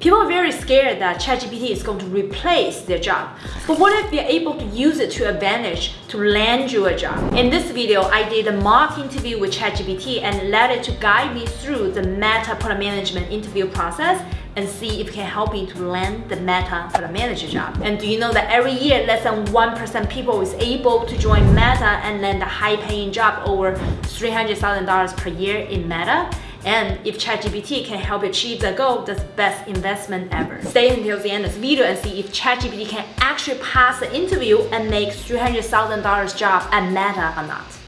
People are very scared that ChatGPT is going to replace their job. But what if you're able to use it to advantage to land you a job? In this video, I did a mock interview with ChatGPT and let it to guide me through the Meta product management interview process and see if it can help me to land the Meta product manager job. And do you know that every year, less than 1% people is able to join Meta and land a high paying job over $300,000 per year in Meta? And if ChatGPT can help you achieve that goal, that's the best investment ever. Stay until the end of this video and see if ChatGPT can actually pass the interview and make $300,000 job at Meta or not.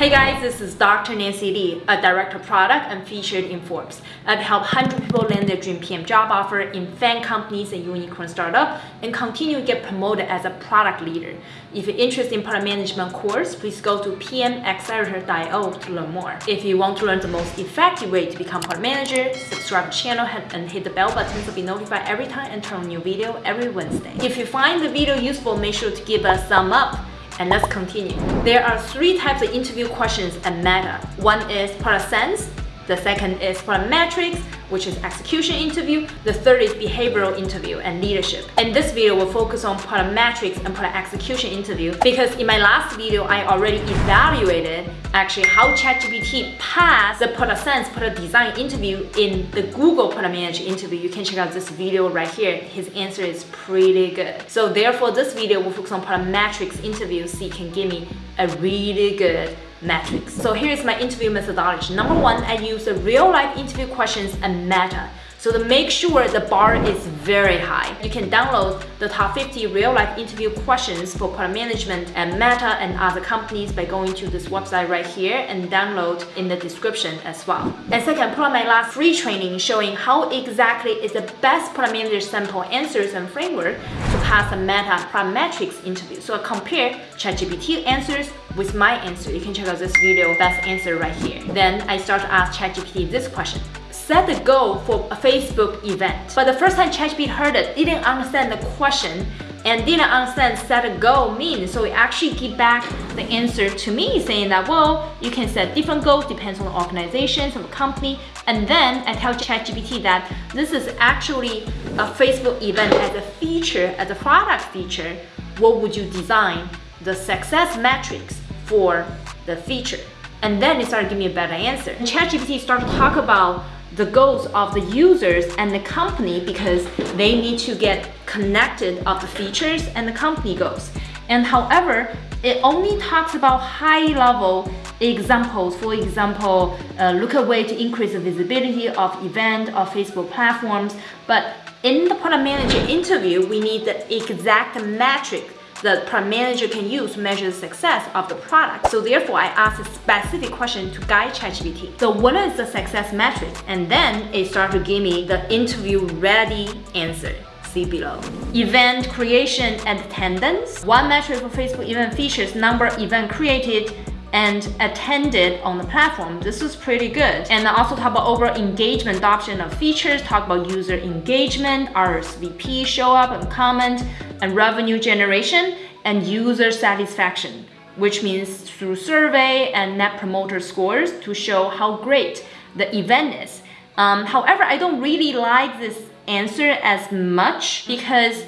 Hey guys, this is Dr. Nancy Li, a director of product and featured in Forbes. I've helped 100 people land their dream PM job offer in FAANG companies and unicorn startup and continue to get promoted as a product leader. If you're interested in product management course, please go to pmaccelerator.io to learn more. If you want to learn the most effective way to become product manager, subscribe to channel and hit the bell button to be notified every time I turn a new video every Wednesday. If you find the video useful, make sure to give a thumb up and let's continue. There are three types of interview questions at Meta. One is product sense, the second is product metrics, which is execution interview. The third is behavioral interview and leadership. And this video, we'll focus on product metrics and product execution interview because in my last video, I already evaluated actually how ChatGPT passed the product sense, product design interview in the Google product manager interview. You can check out this video right here. His answer is pretty good. So therefore, this video will focus on product metrics interview so you can give me a really good metrics. So here's my interview methodology. Number one, I use the real life interview questions and Meta. So to make sure the bar is very high, you can download the top 50 real-life interview questions for product management and Meta and other companies by going to this website right here and download in the description as well. And second, put on my last free training showing how exactly is the best product manager sample answers and framework to pass a Meta product metrics interview. So I compare ChatGPT answers with my answer. You can check out this video, best answer right here. Then I start to ask ChatGPT this question set the goal for a Facebook event. But the first time ChatGPT heard it, didn't understand the question and didn't understand set a goal means. So it actually give back the answer to me saying that, well, you can set different goals, depends on the organization, on the company. And then I tell ChatGPT that this is actually a Facebook event as a feature, as a product feature. What would you design the success metrics for the feature? And then it started giving me a better answer. ChatGPT started to talk about the goals of the users and the company because they need to get connected of the features and the company goals. And however, it only talks about high level examples. For example, uh, look at way to increase the visibility of event or Facebook platforms. But in the product manager interview, we need the exact metric the product manager can use to measure the success of the product. So therefore, I asked a specific question to guide ChatGPT. So what is the success metric? And then it started to give me the interview ready answer see below. Event creation and attendance. One metric for Facebook event features number event created and attended on the platform. This is pretty good. And I also talk about overall engagement adoption of features, talk about user engagement, RSVP show up and comment, and revenue generation and user satisfaction, which means through survey and net promoter scores to show how great the event is. Um, however, I don't really like this answer as much because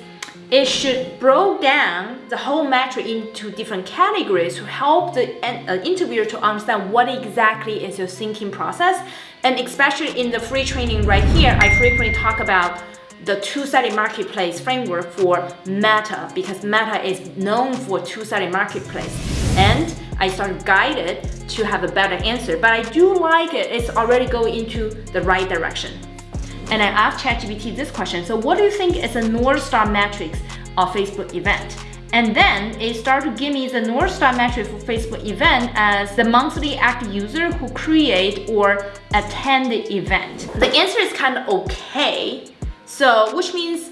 it should break down the whole metric into different categories to help the interviewer to understand what exactly is your thinking process. And especially in the free training right here, I frequently talk about the two-sided marketplace framework for Meta because Meta is known for two-sided marketplace. And I started guided to have a better answer, but I do like it. It's already going into the right direction. And I asked ChatGPT this question. So what do you think is a North Star metrics of Facebook event? And then it started to give me the North Star metric for Facebook event as the monthly active user who create or attend the event. The answer is kind of okay, so, which means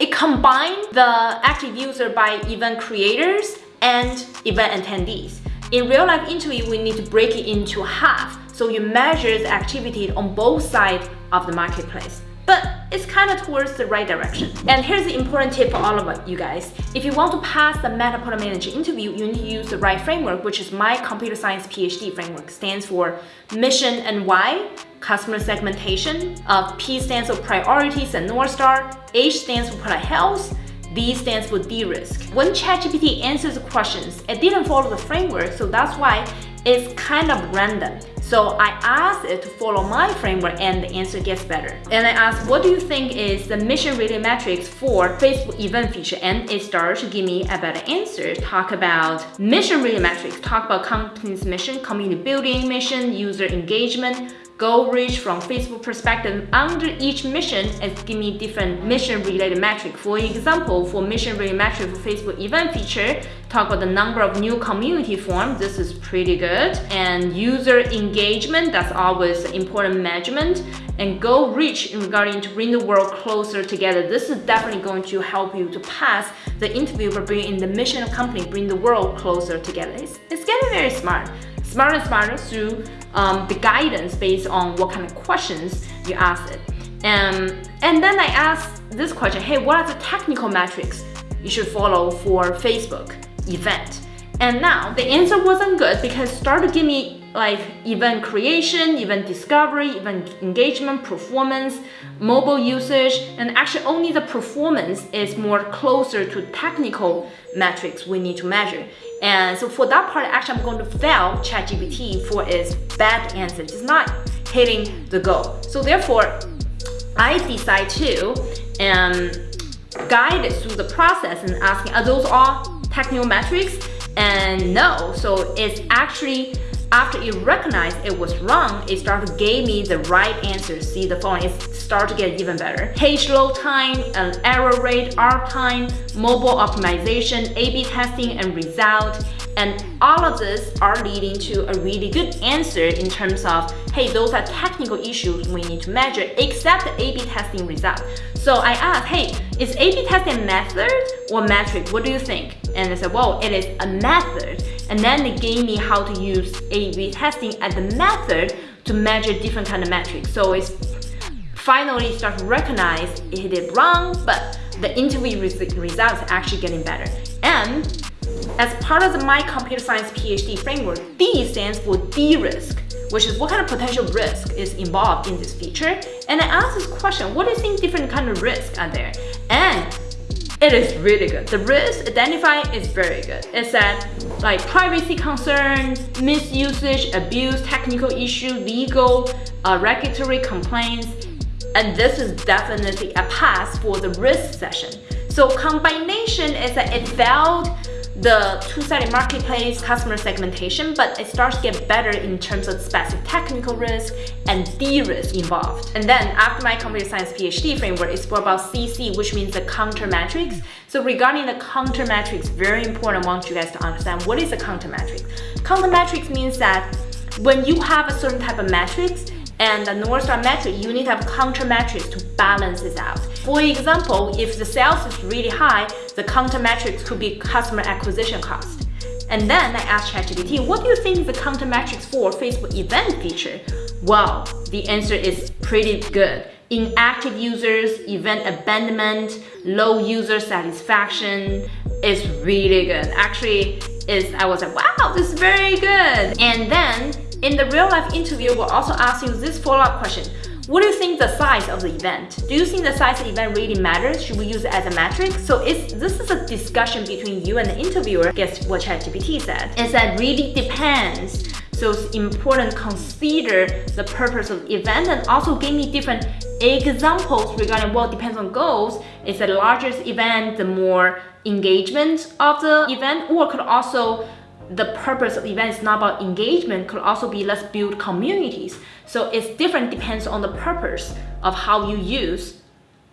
it combined the active user by event creators and event attendees. In real life interview, we need to break it into half. So you measure the activity on both sides of the marketplace. But it's kind of towards the right direction. And here's the important tip for all of you guys. If you want to pass the Meta Product Manager interview, you need to use the right framework, which is my computer science PhD framework. Stands for mission and why, customer segmentation, uh, P stands for priorities and North Star, H stands for product health, D stands for de-risk. When ChatGPT answers the questions, it didn't follow the framework, so that's why it's kind of random. So I asked it to follow my framework and the answer gets better. And I asked, what do you think is the mission rating metrics for Facebook event feature? And it started to give me a better answer. Talk about mission rating metrics, talk about company's mission, community building mission, user engagement, goal reach from Facebook perspective under each mission and give me different mission related metric. For example, for mission related metric for Facebook event feature, talk about the number of new community formed. This is pretty good. And user engagement, that's always important measurement. And goal reach in regarding to bring the world closer together. This is definitely going to help you to pass the interview for bringing in the mission of company, bring the world closer together. It's, it's getting very smart smarter and smarter through um, the guidance based on what kind of questions you ask it. Um, and then I asked this question, hey, what are the technical metrics you should follow for Facebook event? And now the answer wasn't good because started to give me like event creation, event discovery, event engagement, performance, mobile usage, and actually only the performance is more closer to technical metrics we need to measure. And so for that part, actually I'm going to fail ChatGPT for its bad answer. It's not hitting the goal. So therefore, I decide to um, guide it through the process and asking, are those all technical metrics? And no, so it's actually after it recognized it was wrong, it started to give me the right answer. See the phone, it started to get even better. Page load time, an error rate, R time, mobile optimization, A-B testing, and result. And all of this are leading to a really good answer in terms of, hey, those are technical issues we need to measure, except the A-B testing result. So I asked, hey, is A-B testing method or metric? What do you think? And they said, well, it is a method. And then they gave me how to use A-B testing as a method to measure different kind of metrics. So it's finally start to recognize it did wrong, but the interview results are actually getting better. And as part of the My Computer Science PhD framework, D stands for de-risk, which is what kind of potential risk is involved in this feature. And I asked this question, what do you think different kind of risks are there? And it is really good. The risk identified is very good. It said like privacy concerns, misusage, abuse, technical issue, legal, uh, regulatory complaints, and this is definitely a pass for the risk session. So combination is that it failed the two-sided marketplace customer segmentation, but it starts to get better in terms of specific technical risk and de-risk involved. And then after my computer science PhD framework, it's more about CC, which means the counter metrics. So regarding the counter metrics, very important, I want you guys to understand what is a counter metric. Counter metrics means that when you have a certain type of metrics, and the North Star metric, you need to have counter metrics to balance it out. For example, if the sales is really high, the counter metrics could be customer acquisition cost. And then I asked ChatGPT, what do you think the counter metrics for Facebook event feature? Well, the answer is pretty good. Inactive users, event abandonment, low user satisfaction is really good. Actually, is I was like, wow, this is very good. And then in the real life interview, we'll also ask you this follow-up question. What do you think the size of the event? Do you think the size of the event really matters? Should we use it as a metric? So it's, this is a discussion between you and the interviewer. Guess what ChatGPT said? It said really depends. So it's important consider the purpose of the event and also give me different examples regarding what depends on goals. It's the largest event, the more engagement of the event, or could also the purpose of event is not about engagement, could also be let's build communities. So it's different depends on the purpose of how you use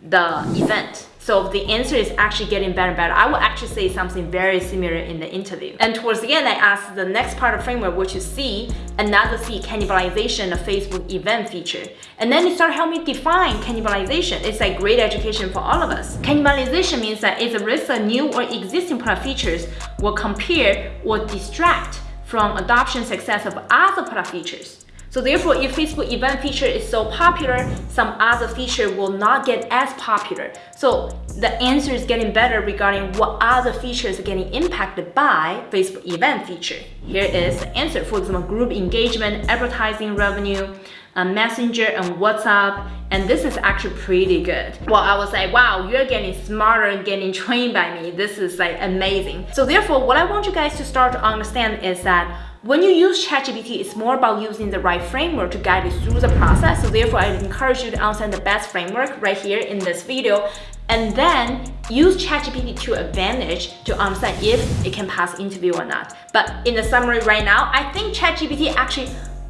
the event. So the answer is actually getting better and better. I will actually say something very similar in the interview. And towards the end, I asked the next part of framework, which is C, another C, cannibalization of Facebook event feature. And then it started helping me define cannibalization. It's like great education for all of us. Cannibalization means that it's a risk that new or existing product features will compare or distract from adoption success of other product features. So therefore, if Facebook event feature is so popular, some other feature will not get as popular. So the answer is getting better regarding what other features are getting impacted by Facebook event feature. Here is the answer. For example, group engagement, advertising revenue, uh, Messenger and WhatsApp, and this is actually pretty good. Well, I was like, wow, you're getting smarter and getting trained by me. This is like amazing. So therefore, what I want you guys to start to understand is that when you use ChatGPT, it's more about using the right framework to guide you through the process. So therefore, I encourage you to understand the best framework right here in this video and then use ChatGPT to advantage to understand if it can pass interview or not. But in the summary right now, I think ChatGPT actually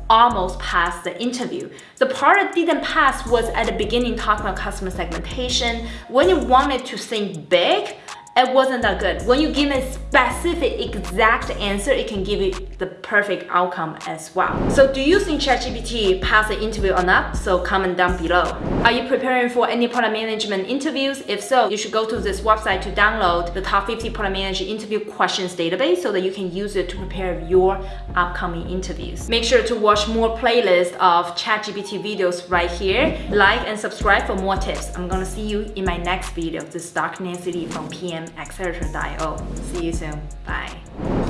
almost passed the interview. The part that didn't pass was at the beginning talking about customer segmentation. When you wanted to think big, it wasn't that good. When you give a specific exact answer, it can give you the perfect outcome as well. So do you think ChatGPT passed the interview or not? So comment down below. Are you preparing for any product management interviews? If so, you should go to this website to download the top 50 product manager interview questions database so that you can use it to prepare your upcoming interviews. Make sure to watch more playlists of ChatGPT videos right here. Like and subscribe for more tips. I'm gonna see you in my next video. This is Dr. Nancy Li from PM accelerator.io. See you soon. Bye.